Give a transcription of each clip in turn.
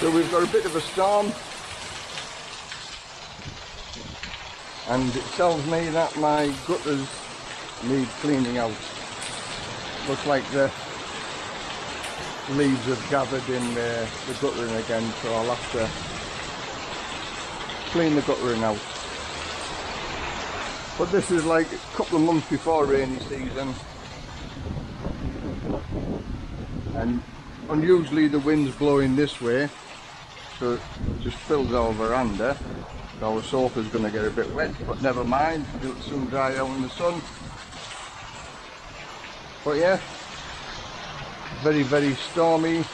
So we've got a bit of a storm and it tells me that my gutters need cleaning out. Looks like the leaves have gathered in the, the guttering again so I'll have to clean the guttering out. But this is like a couple of months before rainy season and unusually the wind's blowing this way so it just fills our veranda eh? our sofa's going to get a bit wet but never mind it'll soon dry out in the sun. But yeah very very stormy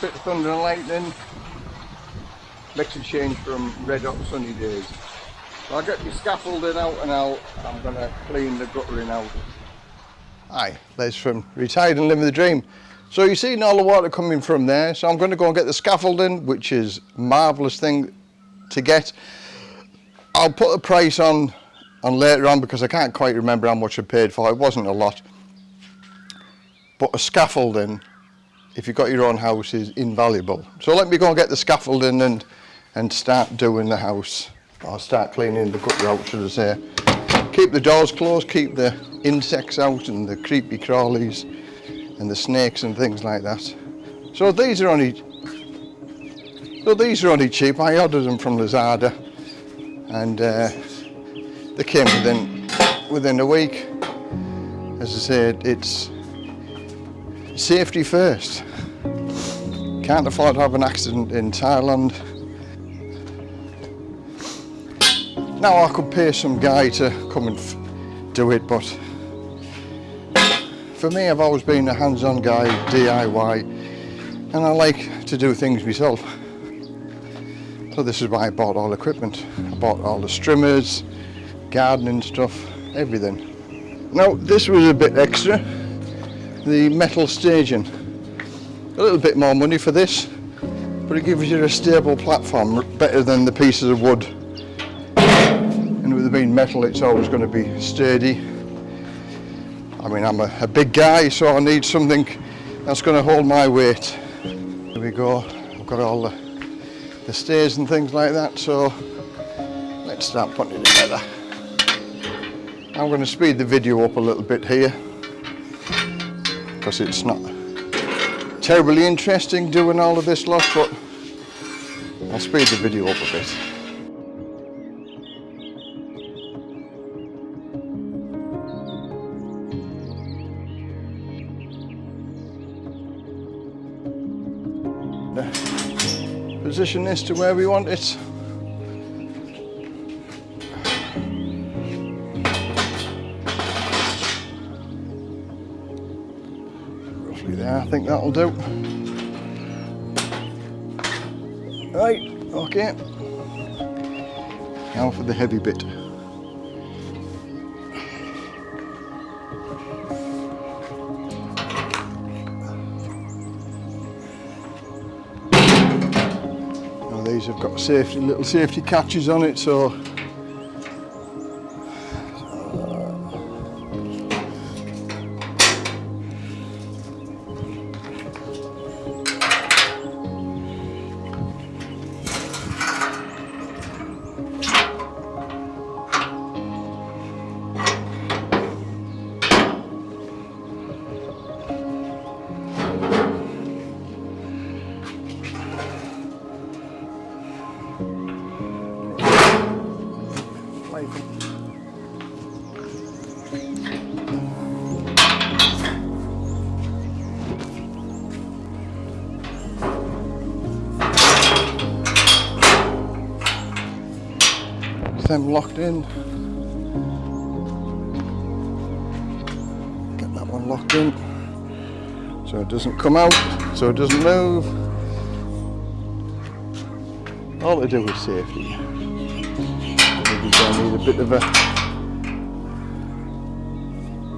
bit of thunder and lightning. Makes a change from red hot sunny days. So I'll get my scaffolding out and I'll, I'm going to clean the guttering out. Hi, Les from Retired and Living the Dream so you see all the water coming from there. So I'm going to go and get the scaffolding, which is marvellous thing to get. I'll put a price on on later on because I can't quite remember how much I paid for. It wasn't a lot. But a scaffolding, if you've got your own house, is invaluable. So let me go and get the scaffolding and and start doing the house. I'll start cleaning the gutter out, should I say. Keep the doors closed, keep the insects out and the creepy crawlies and the snakes and things like that. So these are only so these are only cheap. I ordered them from Lazada and uh, they came within within a week. As I said, it's safety first. Can't afford to have an accident in Thailand. Now I could pay some guy to come and do it, but for me, I've always been a hands-on guy, DIY, and I like to do things myself. So this is why I bought all the equipment. I bought all the strimmers, gardening stuff, everything. Now, this was a bit extra, the metal staging. A little bit more money for this, but it gives you a stable platform, better than the pieces of wood. And with it being metal, it's always going to be sturdy I mean, I'm a, a big guy, so I need something that's going to hold my weight. Here we go. I've got all the, the stairs and things like that, so let's start putting it together. I'm going to speed the video up a little bit here because it's not terribly interesting doing all of this lot, but I'll speed the video up a bit. Position this to where we want it. Roughly there, I think that'll do. Right, okay. Now for the heavy bit. these. have got safety, little safety catches on it, so them locked in. Get that one locked in so it doesn't come out, so it doesn't move. All to do with safety. Maybe I need a bit of a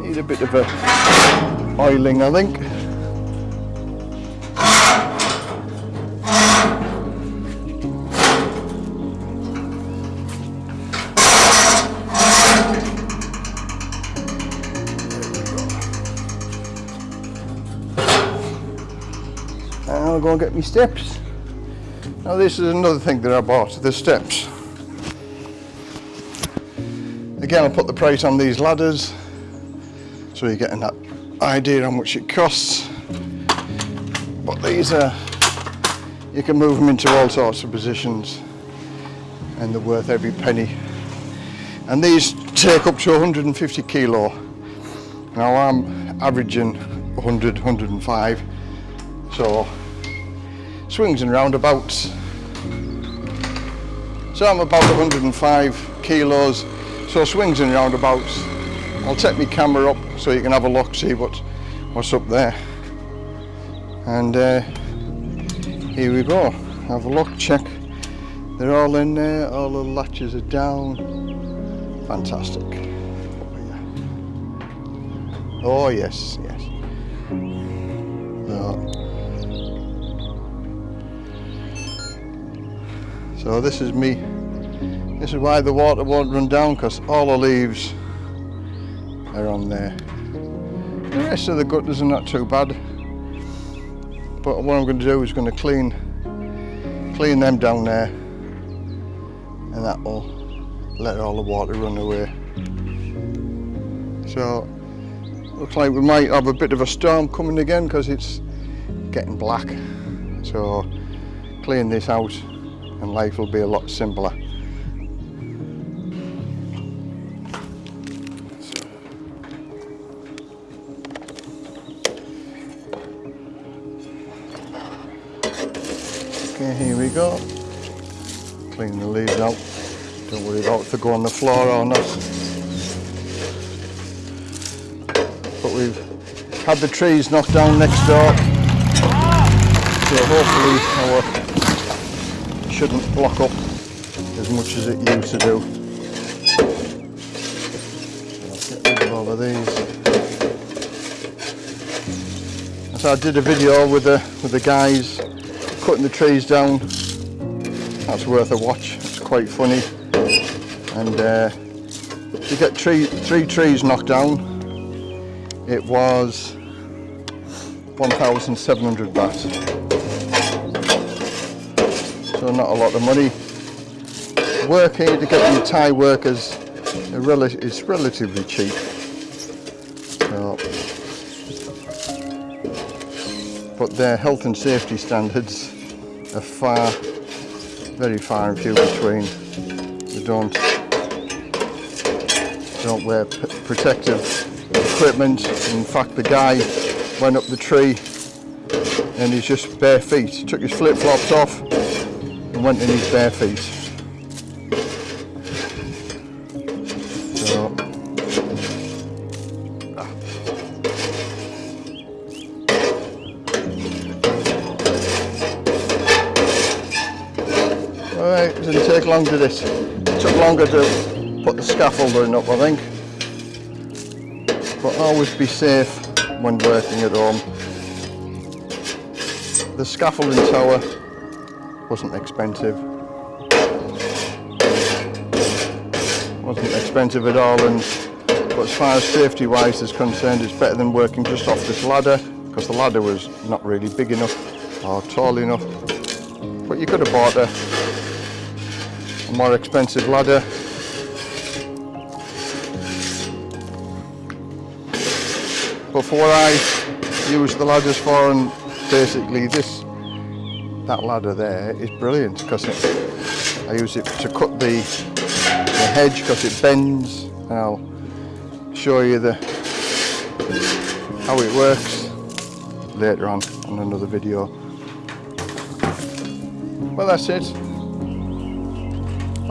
need a bit of a oiling I think. And I'll go and get my steps. Now this is another thing that I bought, the steps. Again, I put the price on these ladders, so you're getting that idea how much it costs. But these are, you can move them into all sorts of positions and they're worth every penny. And these take up to 150 kilo. Now I'm averaging 100, 105, so swings and roundabouts. So I'm about 105 kilos, so swings and roundabouts. I'll take my camera up so you can have a look, see what, what's up there. And uh, here we go, have a look, check. They're all in there, all the latches are down. Fantastic. Oh yes, yes. So, So this is me. This is why the water won't run down because all the leaves are on there. The rest of the gutters are not too bad. But what I'm going to do is going to clean clean them down there and that will let all the water run away. So looks like we might have a bit of a storm coming again because it's getting black. So clean this out and life will be a lot simpler. Here we go. Clean the leaves out. Don't worry about if they go on the floor or not. But we've had the trees knocked down next door. So hopefully our shouldn't block up as much as it used to do. So get rid of all of these. So I did a video with the with the guys cutting the trees down. That's worth a watch. It's quite funny. And uh, to get three trees knocked down, it was 1,700 baht. So not a lot of money. Work here to get your Thai workers is relatively cheap. But their health and safety standards are far, very far and few between. They don't don't wear protective equipment. In fact, the guy went up the tree and he's just bare feet. Took his flip flops off and went in his bare feet. Long to this. It took longer to put the scaffolding up I think. But always be safe when working at home. The scaffolding tower wasn't expensive. Wasn't expensive at all and but as far as safety wise is concerned it's better than working just off this ladder because the ladder was not really big enough or tall enough. But you could have bought a more expensive ladder. But for what I use the ladders for and basically this, that ladder there is brilliant because I use it to cut the, the hedge because it bends and I'll show you the how it works later on on another video. Well that's it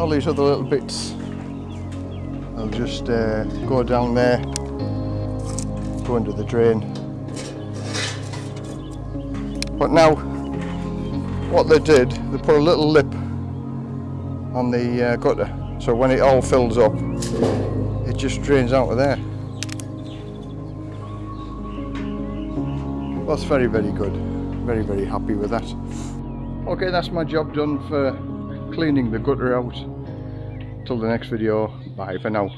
all these other little bits. I'll just uh, go down there. Go into the drain. But now what they did they put a little lip on the uh, gutter. So when it all fills up it just drains out of there. That's very very good. Very very happy with that. Okay that's my job done for cleaning the gutter out. Till the next video, bye for now.